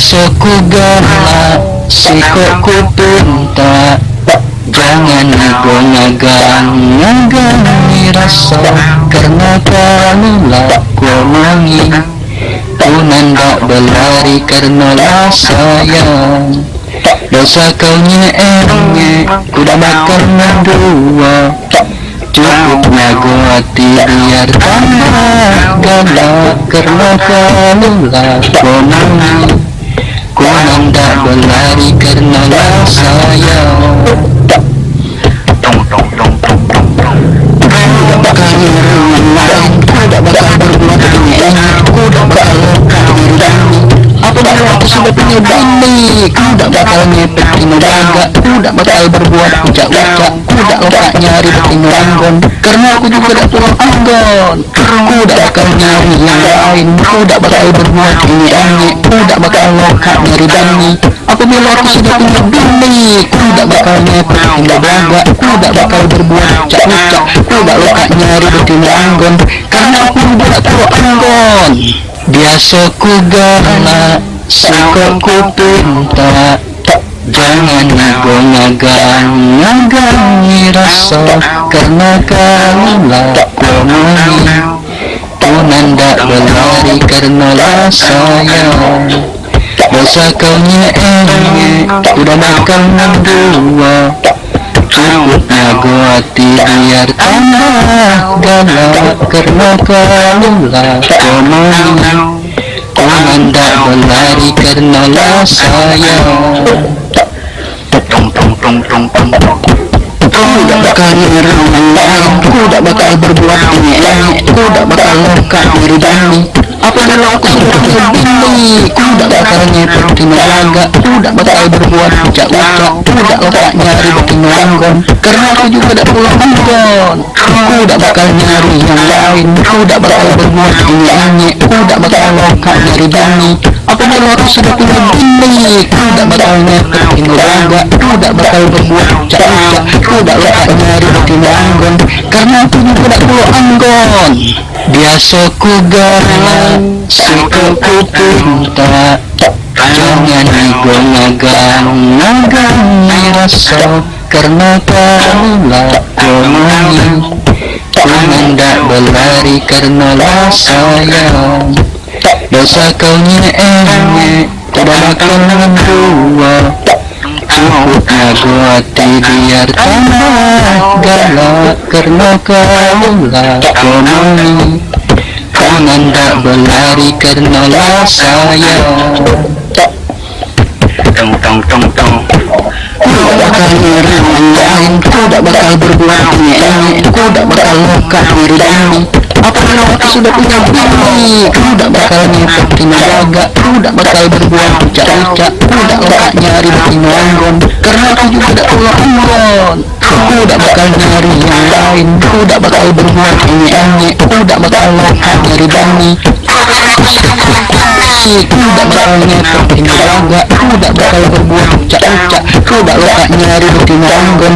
Biasa ku galak Sikok ku pinta Jangan nago-nagang Nagangi rasa Karena kamu lah ku omongi Ku nandak berlari karena lah sayang Dosa kau nye Ku dah bakal mendua. Cukup nago hati biar tambah galak Karena kamu lah hendak berlari karena lah sayang Tong tong tong tong tong tong. Ku tak bakal tak berbuat aneh Ku tak tino lokak nyari betino anggon Karena aku juga tak pulang anggon Ku tak bakal nyari yang lain Ku tak bakal berbuat ini aneh Ku tak bakal lokak nyari bini Apabila aku sudah punya bini Ku tak bakal ngepet tino daga Ku tak bakal berbuat ucap-ucap Ku tak lokak nyari betino anggon Karena aku tak pulang anggon Biasa ku galak Sikok ku pinta Jangan nago-nagang Nagangi rasa Karena kamu lah ku omongi Ku nandak berlari karena lah sayang Dosa kau nye Udah bakal mendua Cukup nago hati biar tambah galak Karena kamu lah omongi Ku hendak berlari karena lah sayang Tong tong tong tong tong tong. Ku tak bakal nyerang orang lain Ku tak bakal berbuat aneh Ku tak bakal lokak diri Apabila aku sudah punya bini Ku tak ngepet tino laga Ku tak berbuat ucap-ucap Ku tak nyari betino anggon Karena aku juga tak pulang anggon Ku tak bakal nyari yang lain. Ku tak bakal berbuat aneh Ku tak bakal lokak nyari dani Apabila aku sudah punya bini Ku tak bakal ngepet tino laga Ku tak bakal berbuat ucap-ucap Ku tak nyari betino anggon Karena aku juga tak pulang anggon Biasa ku galak Sikap ku Jangan nago-nagang Nagangi rasa Karena kamu lah omongi Ku hendak berlari karena lah sayang Dosa kau nye Ku dah bakal nago hati biar tambah galak Karena kamu lah omongi Ku hendak berlari karena lah sayang Tong tong tong tong. Tak bakal lain tak bakal berbuat aneh Ku tak bakal diri Apabila aku sudah punya bini Ku tak bakal ngepet tino jaga. Ku tak bakal berbuat ucap-ucap Ku tak lokak nyari anggon Karena aku juga tak pulang anggon Ku tak bakal nyari yang lain. Ku tak bakal berbuat aneh-aneh Ku tak bakal lokak nyari dani Ku tak bakal ngepet tino jaga. Ku tak bakal berbuat ucap-ucap Ku tak lokak nyari anggon